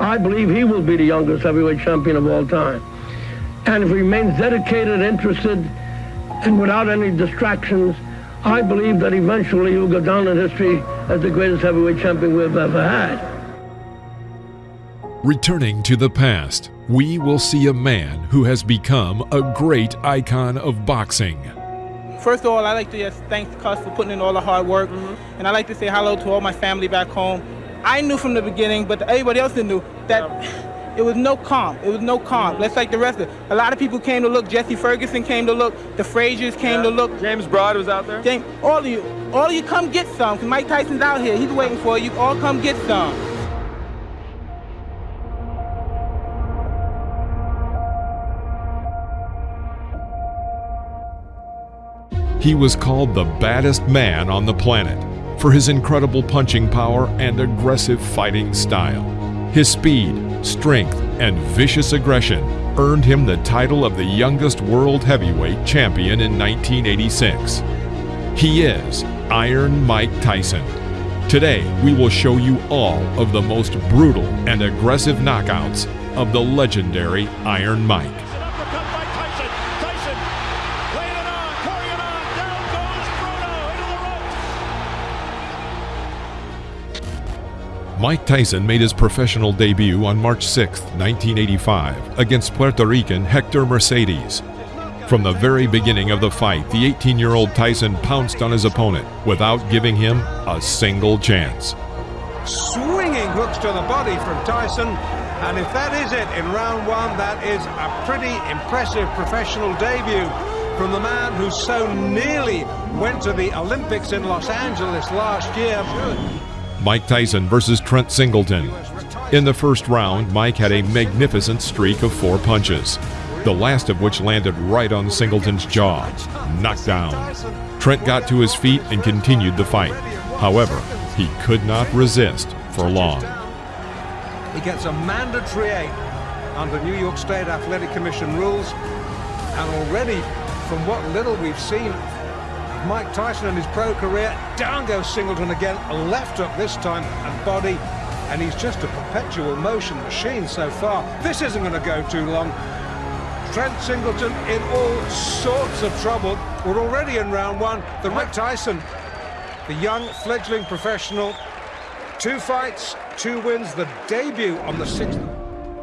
I believe he will be the youngest heavyweight champion of all time. And if he remains dedicated, interested, and without any distractions, I believe that eventually he will go down in history as the greatest heavyweight champion we've ever had. Returning to the past, we will see a man who has become a great icon of boxing. First of all, I'd like to just thank Cus for putting in all the hard work, mm-hmm. and I'd like to say hello to all my family back home. I knew from the beginning, but everybody else didn't know that yeah. it was no calm. It was no calm. Mm-hmm. Let's like the rest of it. A lot of people came to look. Jesse Ferguson came to look. The Fraziers came yeah. to look. James Broad was out there. James, all of you, all of you, come get some. Cause Mike Tyson's out here. He's waiting for you. All come get some. He was called the baddest man on the planet for his incredible punching power and aggressive fighting style. His speed, strength, and vicious aggression earned him the title of the youngest world heavyweight champion in 1986. He is Iron Mike Tyson. Today, we will show you all of the most brutal and aggressive knockouts of the legendary Iron Mike. Mike Tyson made his professional debut on March 6, 1985, against Puerto Rican Hector Mercedes. From the very beginning of the fight, the 18 year old Tyson pounced on his opponent without giving him a single chance. Swinging hooks to the body from Tyson, and if that is it in round one, that is a pretty impressive professional debut from the man who so nearly went to the Olympics in Los Angeles last year. Mike Tyson versus Trent Singleton. In the first round, Mike had a magnificent streak of four punches, the last of which landed right on Singleton's jaw, Knockdown. Trent got to his feet and continued the fight. However, he could not resist for long. He gets a mandatory eight under New York State Athletic Commission rules, and already, from what little we've seen Mike Tyson in his pro career. Down goes Singleton again, left hook this time, and body. And he's just a perpetual motion machine so far. This isn't going to go too long. Trent Singleton in all sorts of trouble. We're already in round one. The Mike Tyson, the young fledgling professional. Two fights, two wins, the debut on the sixth.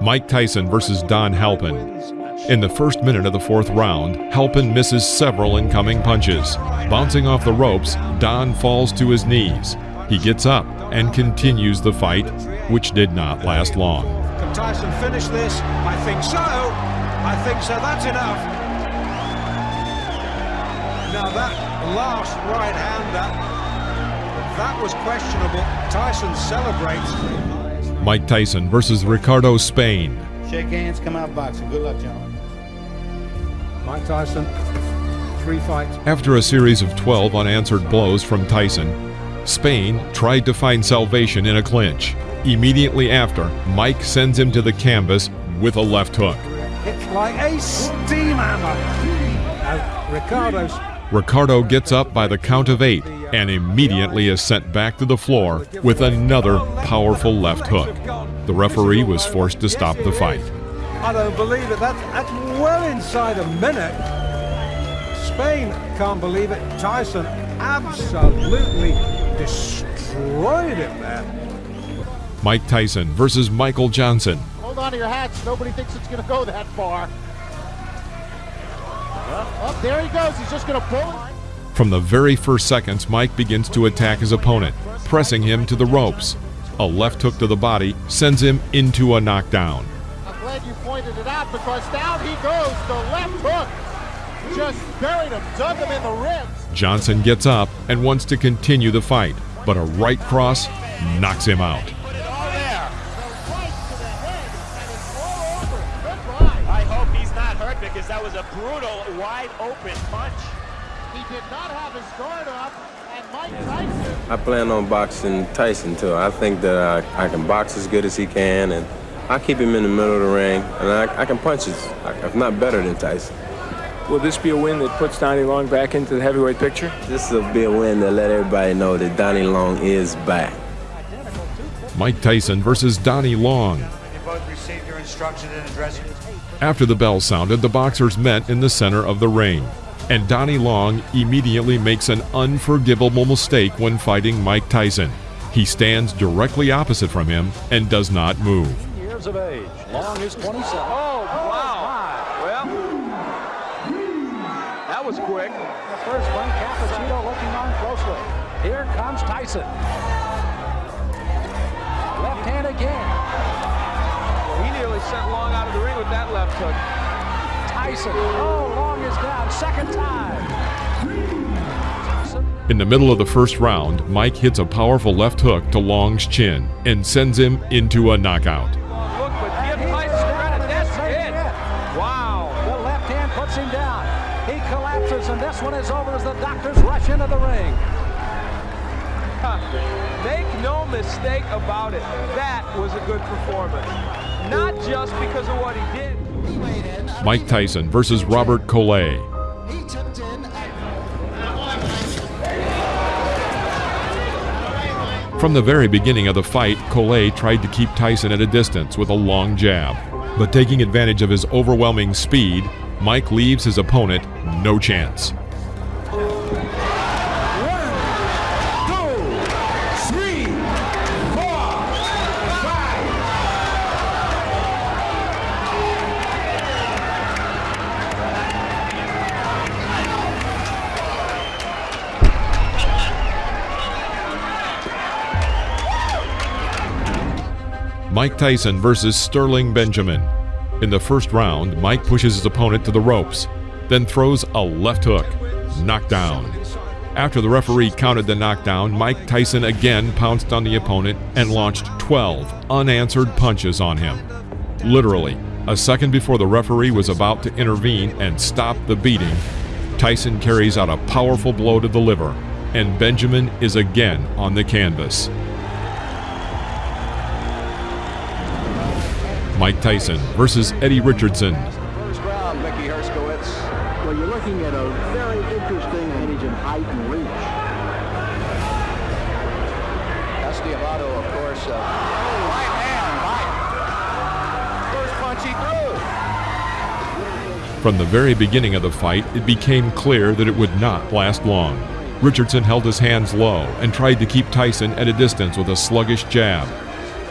Mike Tyson versus Don Halpin. In the first minute of the fourth round, Halpin misses several incoming punches. Bouncing off the ropes, Don falls to his knees. He gets up and continues the fight, which did not last long. Can Tyson finish this? I think so. I think so. That's enough. Now that last right hander, that was questionable. Tyson celebrates. Mike Tyson versus Ricardo Spain. Shake hands, come out boxing. Good luck, gentlemen. Mike Tyson, three fights. After a series of 12 unanswered blows from Tyson, Spain tried to find salvation in a clinch. Immediately after, Mike sends him to the canvas with a left hook. It's like a steam hammer. Ricardo's. Ricardo gets up by the count of eight and immediately is sent back to the floor with another powerful left hook. The referee was forced to stop the fight. I don't believe it. That's, that's well inside a minute. Spain can't believe it. Tyson absolutely destroyed him there. Mike Tyson versus Michael Johnson. Hold on to your hats. Nobody thinks it's going to go that far. Up, oh, there he goes. He's just going to pull. From the very first seconds, Mike begins to attack his opponent, pressing him to the ropes. A left hook to the body sends him into a knockdown glad you pointed it out because down he goes. The left hook just buried him, dug him in the ribs. Johnson gets up and wants to continue the fight, but a right cross knocks him out. I hope he's not hurt because that was a brutal, wide open punch. He did not have his guard up, and Mike Tyson. I plan on boxing Tyson too. I think that I, I can box as good as he can, and I keep him in the middle of the ring, and I, I can punch his, if not better than Tyson. Will this be a win that puts Donnie Long back into the heavyweight picture? This will be a win that let everybody know that Donnie Long is back. Mike Tyson versus Donnie Long. instruction in addressing After the bell sounded, the boxers met in the center of the ring, and Donnie Long immediately makes an unforgivable mistake when fighting Mike Tyson. He stands directly opposite from him and does not move. Years of age. Long is 27. Oh, wow. Oh, well, that was quick. The first one, Cappuccino looking on closely. Here comes Tyson. Left hand again. Well, he nearly sent Long out of the ring with that left hook. Tyson. Oh, Long is down. Second time. In the middle of the first round, Mike hits a powerful left hook to Long's chin and sends him into a knockout. Into the ring. Make no mistake about it. That was a good performance. Not just because of what he did. Mike Tyson versus Robert Collet. From the very beginning of the fight, Collet tried to keep Tyson at a distance with a long jab. But taking advantage of his overwhelming speed, Mike leaves his opponent no chance. Mike Tyson versus Sterling Benjamin. In the first round, Mike pushes his opponent to the ropes, then throws a left hook. Knockdown. After the referee counted the knockdown, Mike Tyson again pounced on the opponent and launched 12 unanswered punches on him. Literally, a second before the referee was about to intervene and stop the beating, Tyson carries out a powerful blow to the liver, and Benjamin is again on the canvas. Mike Tyson versus Eddie Richardson. First round, Mickey Herskowitz. Well, you're looking at a very interesting age height and reach. Of course. Uh, oh, right hand, Mike. First punch he threw. From the very beginning of the fight, it became clear that it would not last long. Richardson held his hands low and tried to keep Tyson at a distance with a sluggish jab.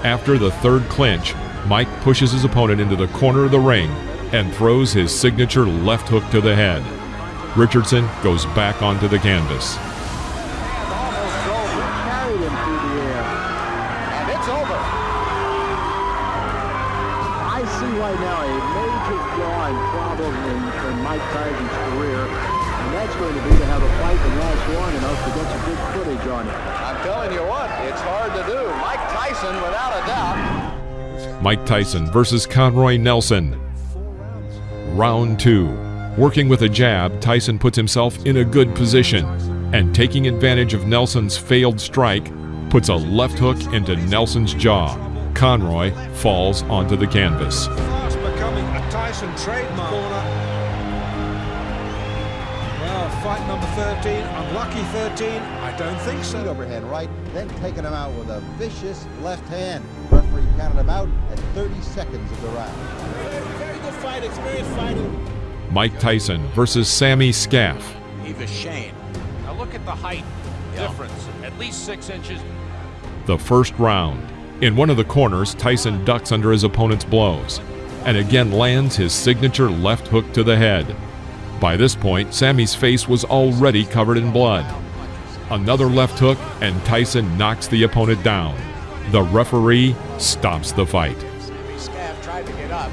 After the third clinch, Mike pushes his opponent into the corner of the ring and throws his signature left hook to the head. Richardson goes back onto the canvas. Mike Tyson versus Conroy Nelson. Round two. Working with a jab, Tyson puts himself in a good position and taking advantage of Nelson's failed strike, puts a left hook into Nelson's jaw. Conroy falls onto the canvas. Fight number 13, unlucky 13. I don't think so. Overhand right, then taking him out with a vicious left hand. Referee counted him out at 30 seconds of the round. Very good fight, experienced fighter. Mike Tyson versus Sammy Scaff. Eva Shane. Now look at the height difference, at least six inches. The first round. In one of the corners, Tyson ducks under his opponent's blows and again lands his signature left hook to the head. By this point, Sammy's face was already covered in blood. Another left hook, and Tyson knocks the opponent down. The referee stops the fight. Tried to get up.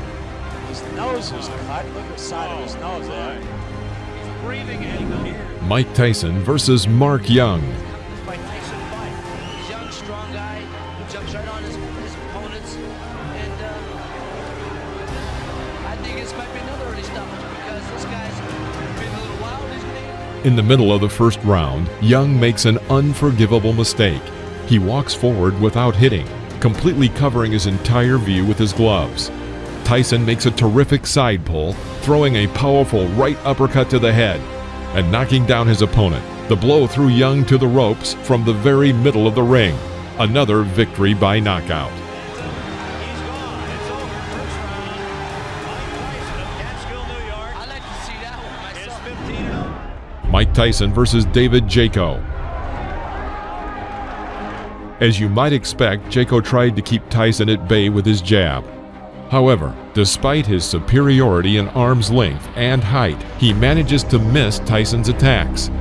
His nose is cut. Look at the side of his nose there. He's breathing in. Mike Tyson versus Mark Young. In the middle of the first round, Young makes an unforgivable mistake. He walks forward without hitting, completely covering his entire view with his gloves. Tyson makes a terrific side pull, throwing a powerful right uppercut to the head and knocking down his opponent. The blow threw Young to the ropes from the very middle of the ring. Another victory by knockout. Mike Tyson versus David Jaco. As you might expect, Jaco tried to keep Tyson at bay with his jab. However, despite his superiority in arm's length and height, he manages to miss Tyson's attacks.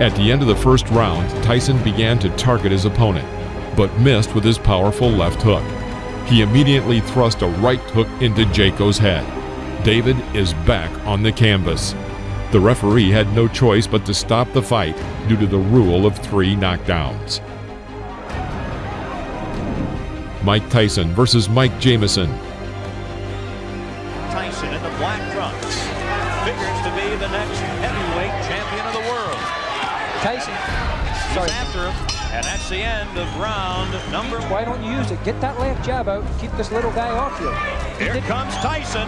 At the end of the first round, Tyson began to target his opponent, but missed with his powerful left hook. He immediately thrust a right hook into Jaco's head. David is back on the canvas. The referee had no choice but to stop the fight due to the rule of three knockdowns. Mike Tyson versus Mike Jameson. He's after him, and that's the end of round number. Why don't you use it? Get that left jab out. Keep this little guy off you. Here comes Tyson.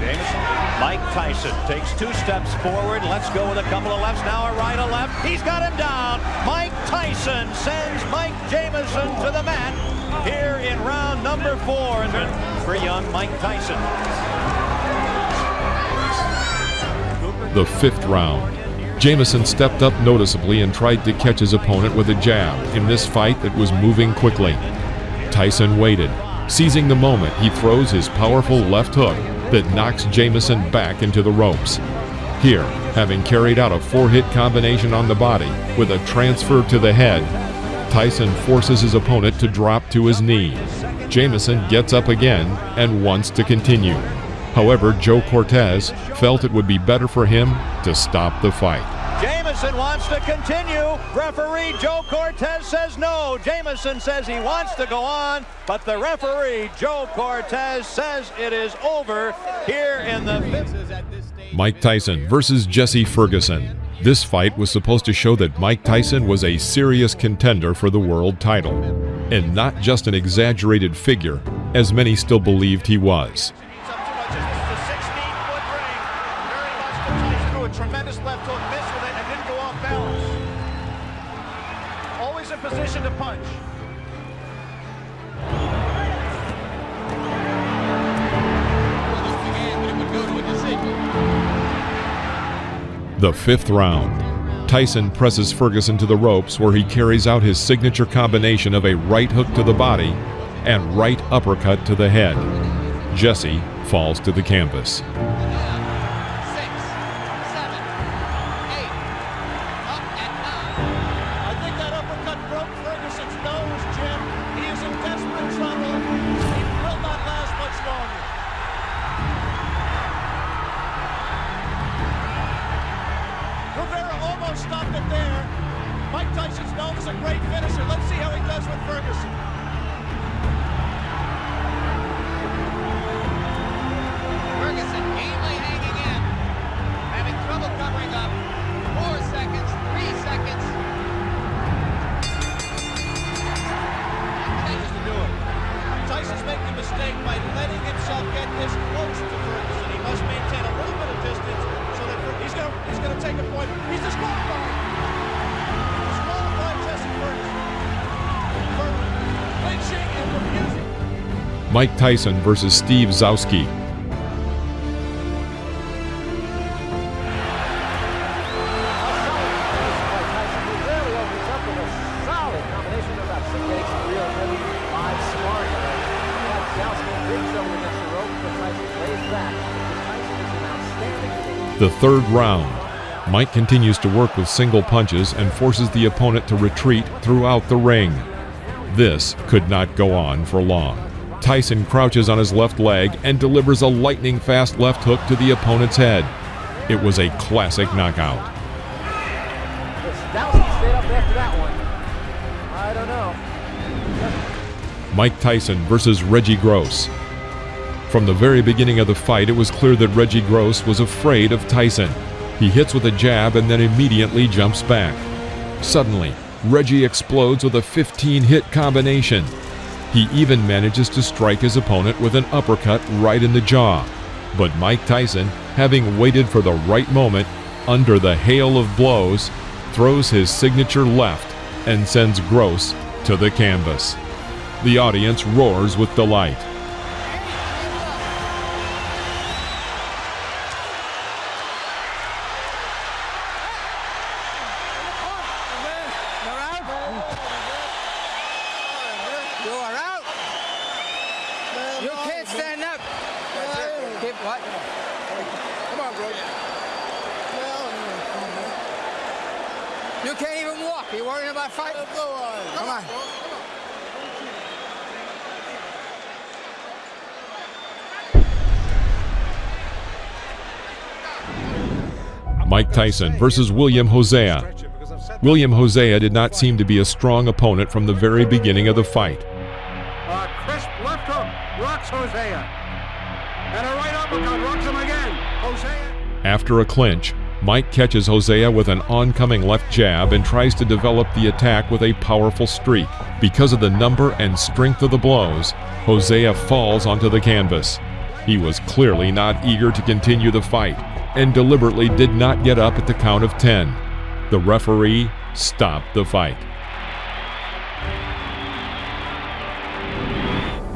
Jameson. Mike Tyson takes two steps forward. Let's go with a couple of lefts. Now a right, a left. He's got him down. Mike Tyson sends Mike Jameson to the mat here in round number four for young Mike Tyson. The fifth round. Jameson stepped up noticeably and tried to catch his opponent with a jab in this fight that was moving quickly. Tyson waited. Seizing the moment, he throws his powerful left hook that knocks Jameson back into the ropes. Here, having carried out a four-hit combination on the body with a transfer to the head, Tyson forces his opponent to drop to his knee. Jameson gets up again and wants to continue. However, Joe Cortez felt it would be better for him to stop the fight. Jameson wants to continue. Referee Joe Cortez says no. Jameson says he wants to go on, but the referee Joe Cortez says it is over here in the fifth. Mike Tyson versus Jesse Ferguson. This fight was supposed to show that Mike Tyson was a serious contender for the world title, and not just an exaggerated figure, as many still believed he was. The fifth round. Tyson presses Ferguson to the ropes where he carries out his signature combination of a right hook to the body and right uppercut to the head. Jesse falls to the canvas. Mike Tyson's known as a great finisher. Let's see how he does with. Ferguson back. Tyson versus Steve outstanding The third round. Mike continues to work with single punches and forces the opponent to retreat throughout the ring. This could not go on for long. Tyson crouches on his left leg and delivers a lightning fast left hook to the opponent's head. It was a classic knockout. Zouski stayed up after that one. I don't know. Mike Tyson versus Reggie Gross. From the very beginning of the fight, it was clear that Reggie Gross was afraid of Tyson. He hits with a jab and then immediately jumps back. Suddenly, Reggie explodes with a 15 hit combination. He even manages to strike his opponent with an uppercut right in the jaw. But Mike Tyson, having waited for the right moment, under the hail of blows, throws his signature left and sends Gross to the canvas. The audience roars with delight. You are out. You can't stand up. Keep what? Come on, bro. You can't even walk. You worrying about fighting? Come on. Mike Tyson versus William Hosea. William Hosea did not seem to be a strong opponent from the very beginning of the fight. Uh, a crisp left hook rocks Hosea. And a right uppercut rocks him again. Hosea. After a clinch, Mike catches Hosea with an oncoming left jab and tries to develop the attack with a powerful streak. Because of the number and strength of the blows, Hosea falls onto the canvas. He was clearly not eager to continue the fight and deliberately did not get up at the count of 10. The referee stopped the fight.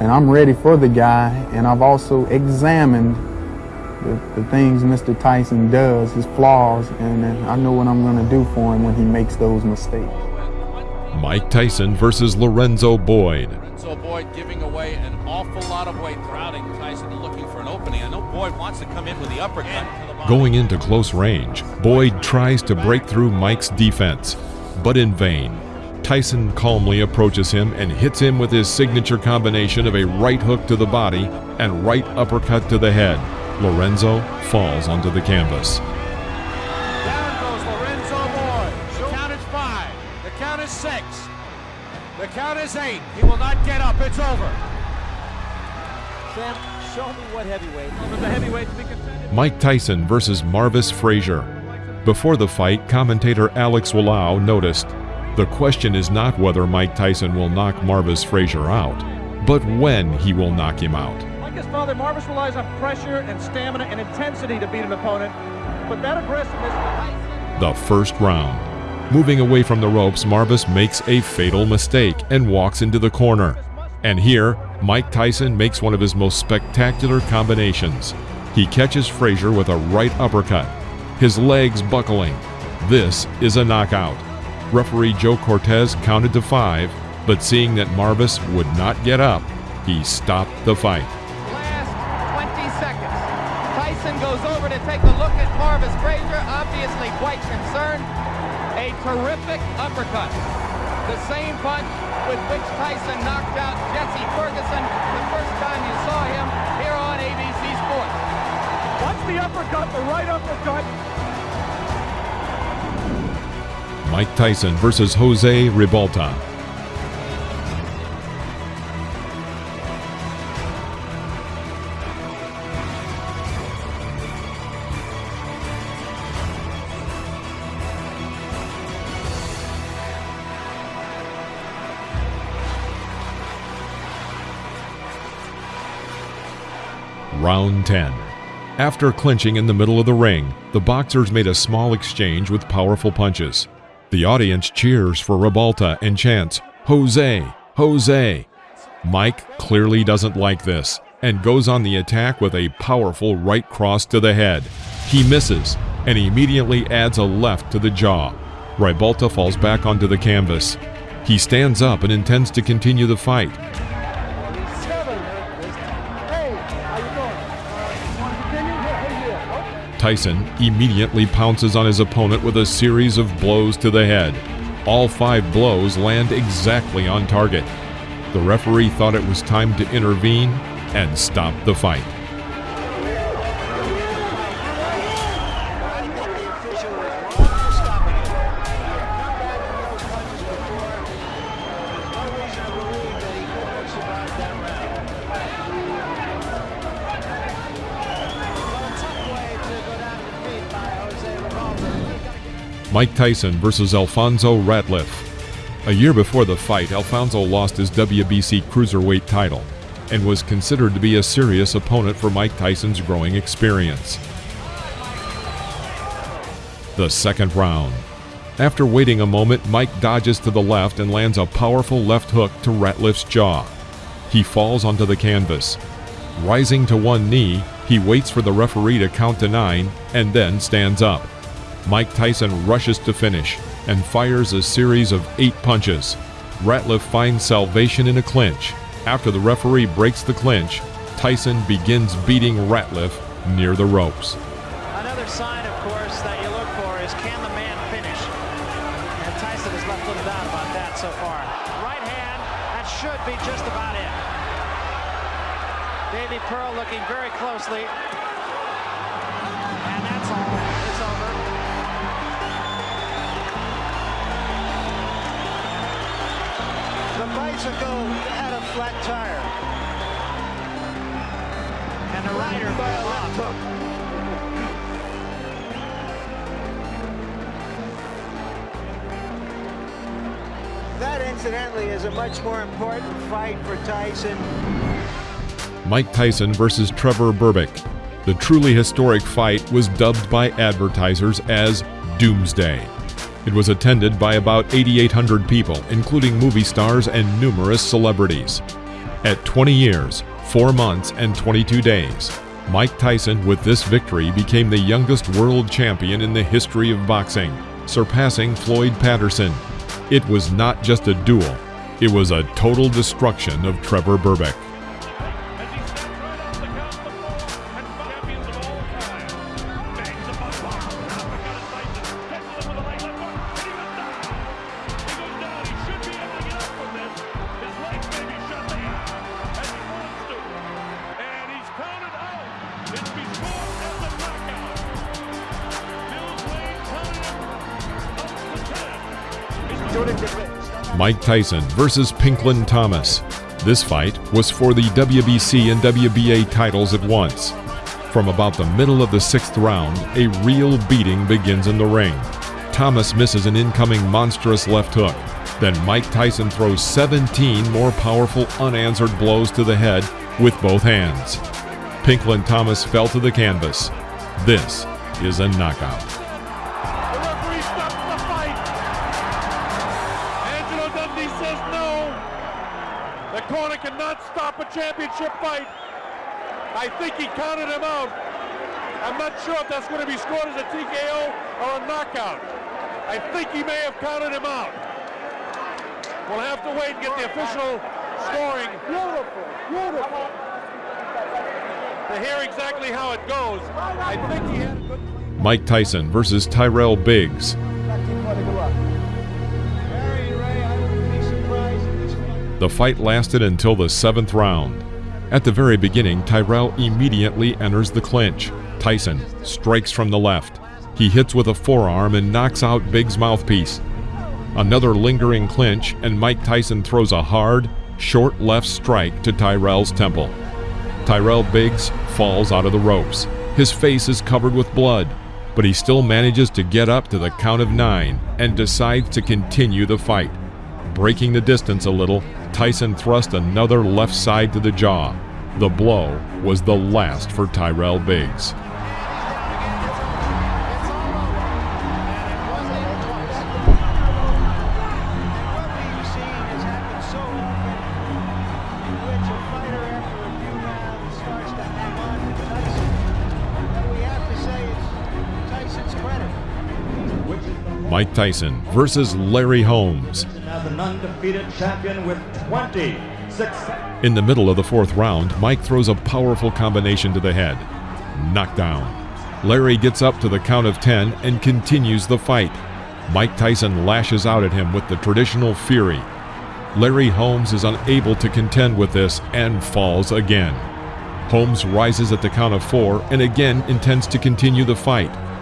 and I'm ready for the guy. And I've also examined the, the things Mr. Tyson does, his flaws, and I know what I'm going to do for him when he makes those mistakes. Mike Tyson versus Lorenzo Boyd. So Boyd giving away an awful lot of weight, crowding Tyson looking for an opening. I know Boyd wants to come in with the uppercut. Going into close range, Boyd tries to break through Mike's defense, but in vain. Tyson calmly approaches him and hits him with his signature combination of a right hook to the body and right uppercut to the head. Lorenzo falls onto the canvas. Down goes Lorenzo Boyd. The count is five. The count is six. The count is eight. He will not get up. It's over. Sam, show me what heavyweight. The heavyweight to be contended. Mike Tyson versus Marvis Frazier. Before the fight, commentator Alex Wallau noticed the question is not whether Mike Tyson will knock Marvis Frazier out, but when he will knock him out. Like his father, Marvis relies on pressure and stamina and intensity to beat an opponent. But that aggressiveness. The first round. Moving away from the ropes, Marvis makes a fatal mistake and walks into the corner. And here, Mike Tyson makes one of his most spectacular combinations. He catches Frazier with a right uppercut, his legs buckling. This is a knockout. Referee Joe Cortez counted to five, but seeing that Marvis would not get up, he stopped the fight. Last 20 seconds. Tyson goes over to take a look at Marvis Frazier, obviously quite concerned. A terrific uppercut. The same punch with which Tyson knocked out Jesse Ferguson the first time you saw him here on ABC Sports. Watch the uppercut, the right uppercut. Mike Tyson versus Jose Ribalta. Round 10. After clinching in the middle of the ring, the boxers made a small exchange with powerful punches. The audience cheers for Ribalta and chants, Jose, Jose. Mike clearly doesn't like this and goes on the attack with a powerful right cross to the head. He misses and immediately adds a left to the jaw. Ribalta falls back onto the canvas. He stands up and intends to continue the fight. Tyson immediately pounces on his opponent with a series of blows to the head. All five blows land exactly on target. The referee thought it was time to intervene and stop the fight. Mike Tyson versus Alfonso Ratliff. A year before the fight, Alfonso lost his WBC Cruiserweight title and was considered to be a serious opponent for Mike Tyson's growing experience. The second round. After waiting a moment, Mike dodges to the left and lands a powerful left hook to Ratliff's jaw. He falls onto the canvas. Rising to one knee, he waits for the referee to count to nine and then stands up. Mike Tyson rushes to finish and fires a series of eight punches. Ratliff finds salvation in a clinch. After the referee breaks the clinch, Tyson begins beating Ratliff near the ropes. Another sign, of course, that you look for is can the man finish? And Tyson has left little doubt about that so far. Right hand, that should be just about it. Davey Pearl looking very closely. Bicycle had a flat tire. And the rider by a. That, incidentally, is a much more important fight for Tyson. Mike Tyson versus Trevor Berbick. The truly historic fight was dubbed by advertisers as Doomsday. It was attended by about 8,800 people, including movie stars and numerous celebrities. At 20 years, 4 months, and 22 days, Mike Tyson, with this victory, became the youngest world champion in the history of boxing, surpassing Floyd Patterson. It was not just a duel, it was a total destruction of Trevor Berbick. Mike Tyson versus Pinklon Thomas. This fight was for the WBC and WBA titles at once. From about the middle of the sixth round, a real beating begins in the ring. Thomas misses an incoming monstrous left hook. Then Mike Tyson throws 17 more powerful unanswered blows to the head with both hands. Pinklon Thomas fell to the canvas. This is a knockout. To hear exactly how it goes. I think he had a good Mike Tyson versus Tyrell Biggs. The fight lasted until the seventh round. At the very beginning, Tyrell immediately enters the clinch. Tyson strikes from the left. He hits with a forearm and knocks out Biggs' mouthpiece. Another lingering clinch, and Mike Tyson throws a hard, short left strike to Tyrell's temple. Tyrell Biggs falls out of the ropes. His face is covered with blood, but he still manages to get up to the count of nine and decides to continue the fight. Breaking the distance a little, Tyson thrust another left side to the jaw. The blow was the last for Tyrell Biggs. Mike Tyson versus Larry Holmes. As an undefeated champion with 26 In the middle of the fourth round, Mike throws a powerful combination to the head. Knockdown. Larry gets up to the count of 10 and continues the fight. Mike Tyson lashes out at him with the traditional fury. Larry Holmes is unable to contend with this and falls again. Holmes rises at the count of four and again intends to continue the fight.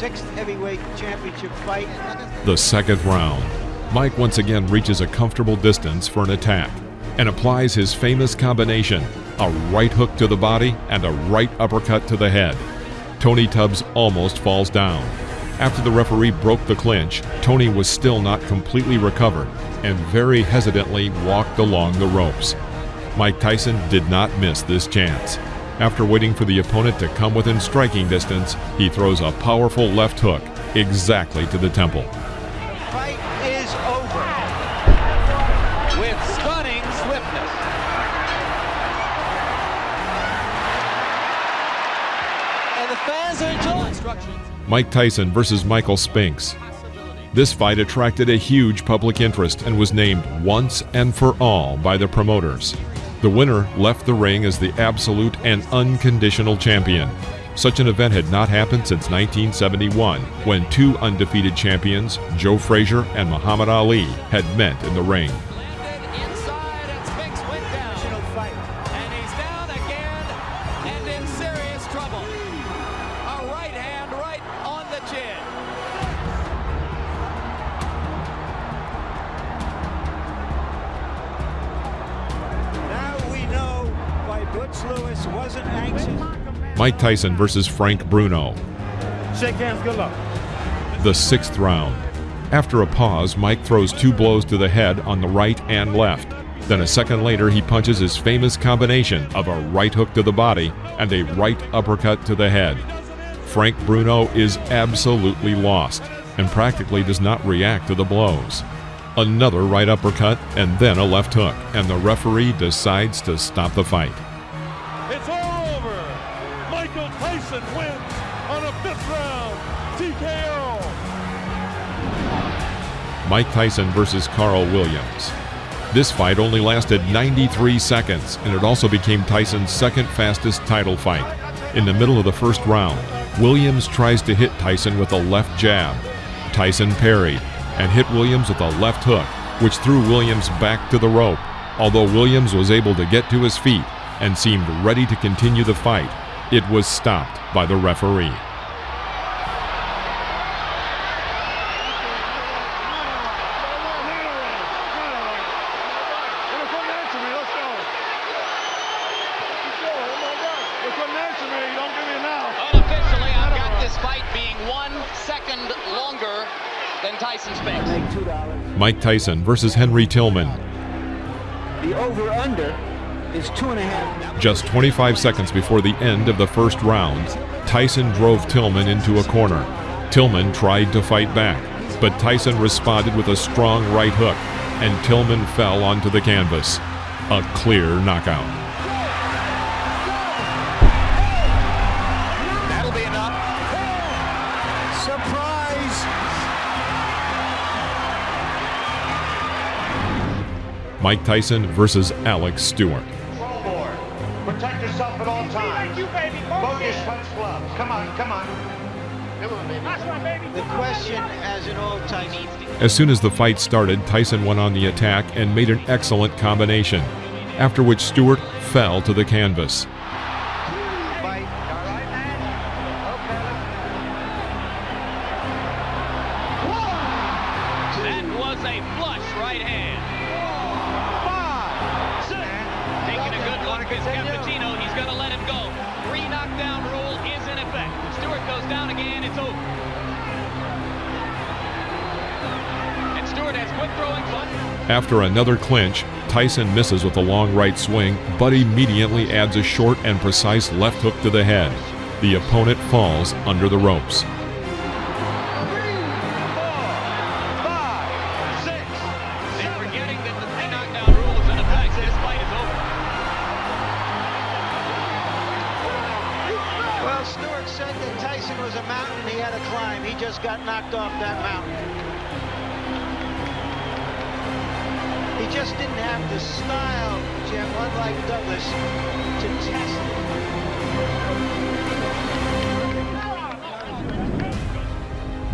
Sixth heavyweight championship fight. The second round. Mike once again reaches a comfortable distance for an attack and applies his famous combination a right hook to the body and a right uppercut to the head. Tony Tubbs almost falls down. After the referee broke the clinch, Tony was still not completely recovered and very hesitantly walked along the ropes. Mike Tyson did not miss this chance. After waiting for the opponent to come within striking distance, he throws a powerful left hook exactly to the temple. Fight is over. With stunning swiftness. And the fans are enjoying instructions. Mike Tyson versus Michael Spinks. This fight attracted a huge public interest and was named once and for all by the promoters. The winner left the ring as the absolute and unconditional champion. Such an event had not happened since 1971, when two undefeated champions, Joe Frazier and Muhammad Ali, had met in the ring. Mike Tyson versus Frank Bruno. Shake hands, good luck. The sixth round. After a pause, Mike throws two blows to the head on the right and left. Then a second later, he punches his famous combination of a right hook to the body and a right uppercut to the head. Frank Bruno is absolutely lost and practically does not react to the blows. Another right uppercut and then a left hook, and the referee decides to stop the fight. Tyson wins on a fifth round TKO. Mike Tyson versus Carl Williams. This fight only lasted 93 seconds, and it also became Tyson's second fastest title fight. In the middle of the first round, Williams tries to hit Tyson with a left jab. Tyson parried and hit Williams with a left hook, which threw Williams back to the rope. Although Williams was able to get to his feet and seemed ready to continue the fight, it was stopped by the referee. Unofficially, I've got this fight being one second longer than Tyson Spinks. Mike Tyson versus Henry Tillman. The over-under is two and a half. Just 25 seconds before the end of the first round, Tyson drove Tillman into a corner. Tillman tried to fight back, but Tyson responded with a strong right hook, and Tillman fell onto the canvas. A clear knockout. That'll be enough. Surprise! Mike Tyson versus Alex Stewart. Times. Focus, punch gloves. Come on, come on. The question, as in old times, As soon as the fight started, Tyson went on the attack and made an excellent combination, after which Stewart fell to the canvas. After another clinch, Tyson misses with a long right swing, but immediately adds a short and precise left hook to the head. The opponent falls under the ropes. Stewart said that Tyson was a mountain he had to climb. He just got knocked off that mountain. He just didn't have the style, Jim, unlike Douglas, to test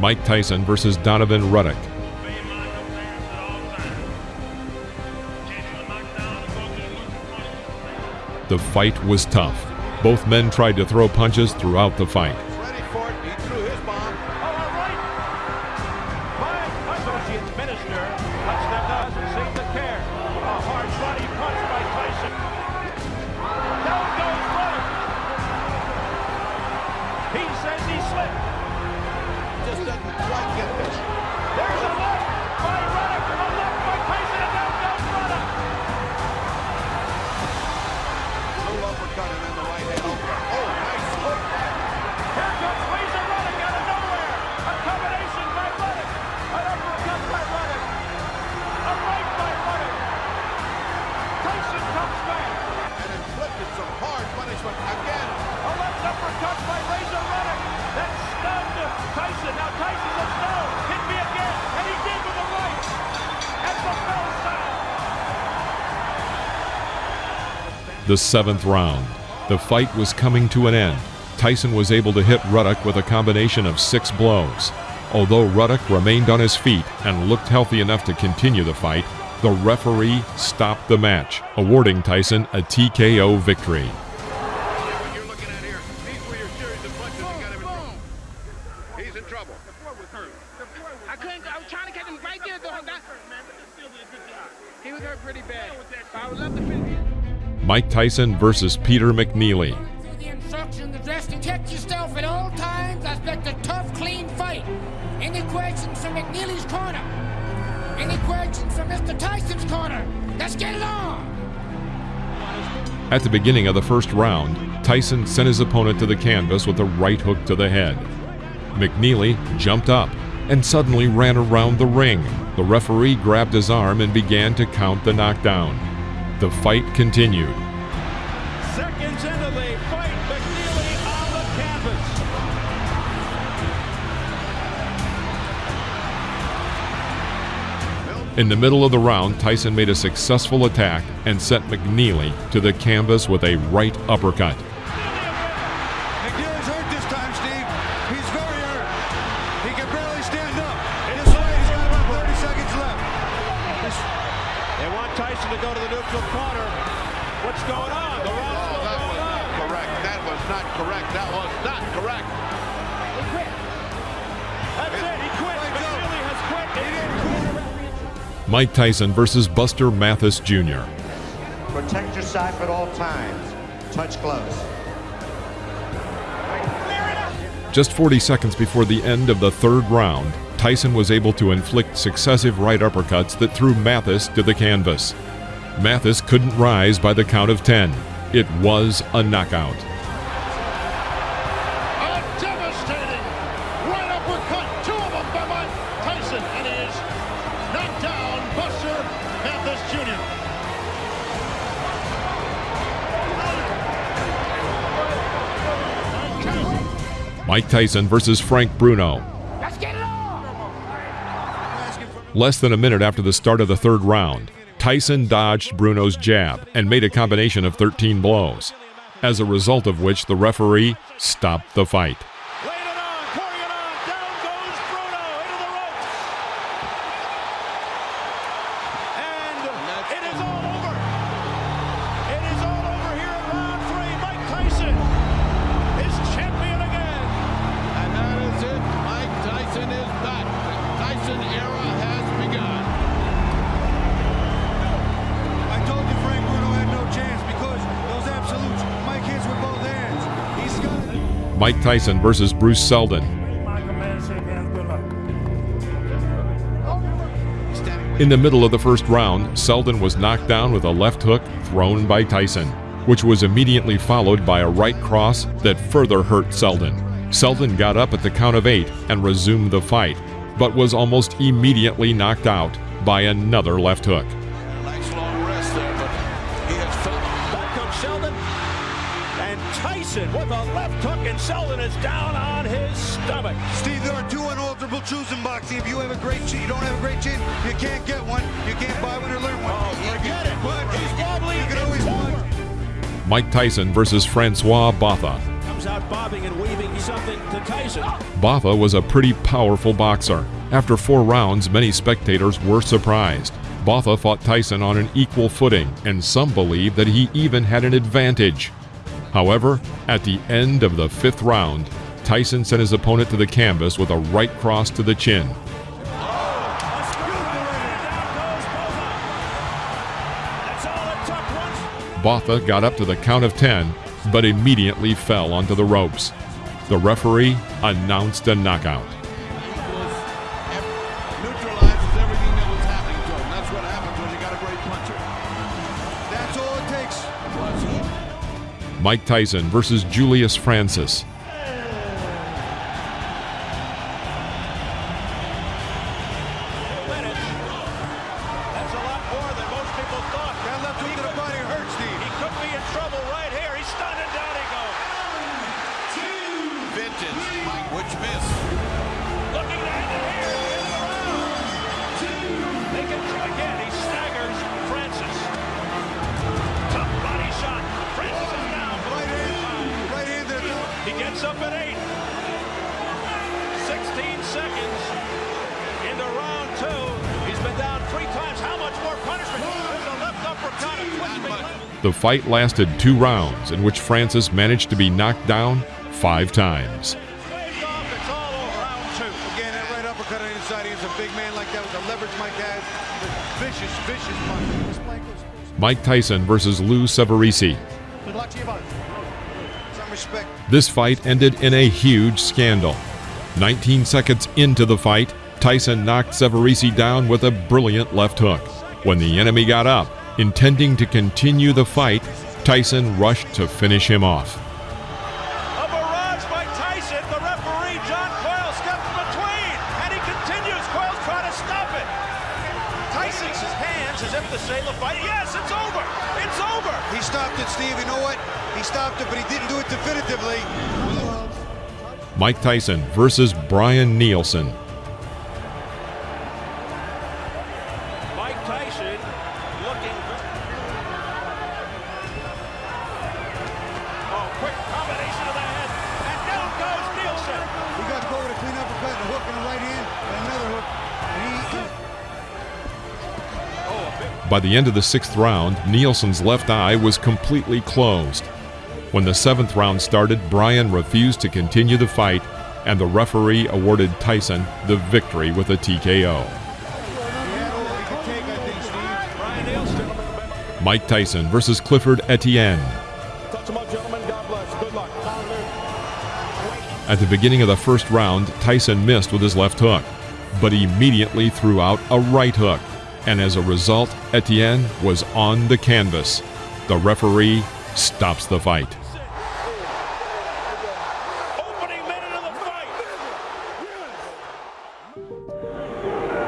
Mike Tyson versus Donovan Ruddock. The fight was tough. Both men tried to throw punches throughout the fight. Tyson. Now Tyson says no. Hit me again. And he did with the right. At the bell sound. The seventh round. The fight was coming to an end. Tyson was able to hit Ruddock with a combination of six blows. Although Ruddock remained on his feet and looked healthy enough to continue the fight, the referee stopped the match, awarding Tyson a TKO victory. Mike Tyson versus Peter McNeely. the protect yourself at all times. Expect a tough, clean fight. Any questions from McNeely's corner? Any questions from Mr. Tyson's corner? Let's get it on. At the beginning of the first round, Tyson sent his opponent to the canvas with a right hook to the head. McNeely jumped up and suddenly ran around the ring. The referee grabbed his arm and began to count the knockdown. The fight continued. In the middle of the round, Tyson made a successful attack and sent McNeely to the canvas with a right uppercut. Mike Tyson versus Buster Mathis Jr. Protect your side at all times. Touch gloves. Just 40 seconds before the end of the third round, Tyson was able to inflict successive right uppercuts that threw Mathis to the canvas. Mathis couldn't rise by the count of 10. It was a knockout. Mike Tyson versus Frank Bruno. Less than a minute after the start of the third round, Tyson dodged Bruno's jab and made a combination of 13 blows, as a result of which the referee stopped the fight. Mike Tyson versus Bruce Seldon. In the middle of the first round, Seldon was knocked down with a left hook thrown by Tyson, which was immediately followed by a right cross that further hurt Seldon. Seldon got up at the count of eight and resumed the fight, but was almost immediately knocked out by another left hook. With a left hook, and Seldon is down on his stomach. Steve, there are two unalterable truths in boxing. If you have a great chin, you don't have a great chin, you can't get one. You can't buy one or learn one. Oh, forget it. But He's wobbly. You can always over. Mike Tyson versus Francois Botha. Comes out bobbing and weaving something to Tyson. Botha was a pretty powerful boxer. After four rounds, many spectators were surprised. Botha fought Tyson on an equal footing, and some believe that he even had an advantage. However, at the end of the fifth round, Tyson sent his opponent to the canvas with a right cross to the chin. Botha got up to the count of 10, but immediately fell onto the ropes. The referee announced a knockout. Stunned and down he goes. Vintage. Mike, which miss? Looking to end it here. He up at eight. 16 seconds into round two. He's been down three times. How much more punishment? There's a left uppercut. A twisting left. The fight lasted two rounds, in which Francis managed to be knocked down five times. Again, that right uppercut on the inside. He's a big man like that with the leverage Mike has. Vicious, vicious punch. Mike Tyson versus Lou Savarese. This fight ended in a huge scandal. 19 seconds into the fight, Tyson knocked Savarese down with a brilliant left hook. When the enemy got up, intending to continue the fight, Tyson rushed to finish him off. Mike Tyson versus Brian Nielsen. Mike Tyson looking. Oh, quick combination of the head, and down goes Nielsen. He got to go with a clean uppercut a hook in the right hand and another hook. And he, oh, By the end of the sixth round, Nielsen's left eye was completely closed. When the seventh round started, Brian refused to continue the fight, and the referee awarded Tyson the victory with a TKO. Mike Tyson versus Clifford Etienne. At the beginning of the first round, Tyson missed with his left hook, but immediately threw out a right hook, and as a result, Etienne was on the canvas. The referee stops the fight.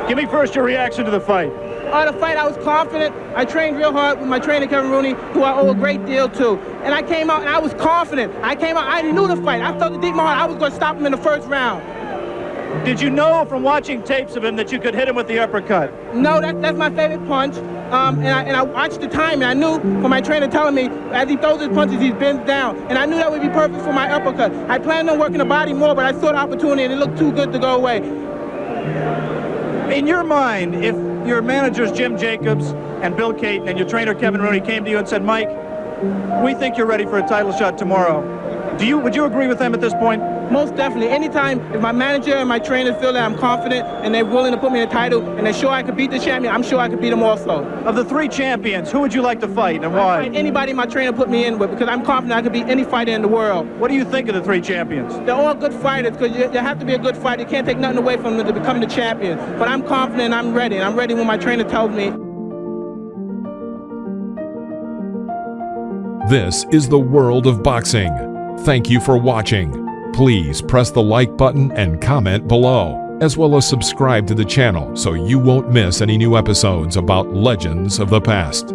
Give me first your reaction to the fight. Uh, the fight, I was confident. I trained real hard with my trainer, Kevin Rooney, who I owe a great deal to. And I came out and I was confident. I came out, I knew the fight. I felt it deep in my heart. I was going to stop him in the first round. Did you know from watching tapes of him that you could hit him with the uppercut? No, that, that's my favorite punch. Um, and, I, and I watched the time, and I knew from my trainer telling me as he throws his punches, he bends down. And I knew that would be perfect for my uppercut. I planned on working the body more, but I saw the opportunity, and it looked too good to go away. In your mind, if your managers Jim Jacobs and Bill Cayton and your trainer Kevin Rooney came to you and said, Mike, we think you're ready for a title shot tomorrow. Do you would you agree with them at this point? Most definitely. Anytime if my manager and my trainer feel that I'm confident and they're willing to put me in a title and they're sure I could beat the champion, I'm sure I could beat them also. Of the three champions, who would you like to fight and why? Fight anybody my trainer put me in with because I'm confident I could beat any fighter in the world. What do you think of the three champions? They're all good fighters because you, you have to be a good fighter. You can't take nothing away from them to become the champion. But I'm confident I'm ready. And I'm ready when my trainer tells me. This is the world of boxing. Thank you for watching. Please press the like button and comment below, as well as subscribe to the channel so you won't miss any new episodes about legends of the past.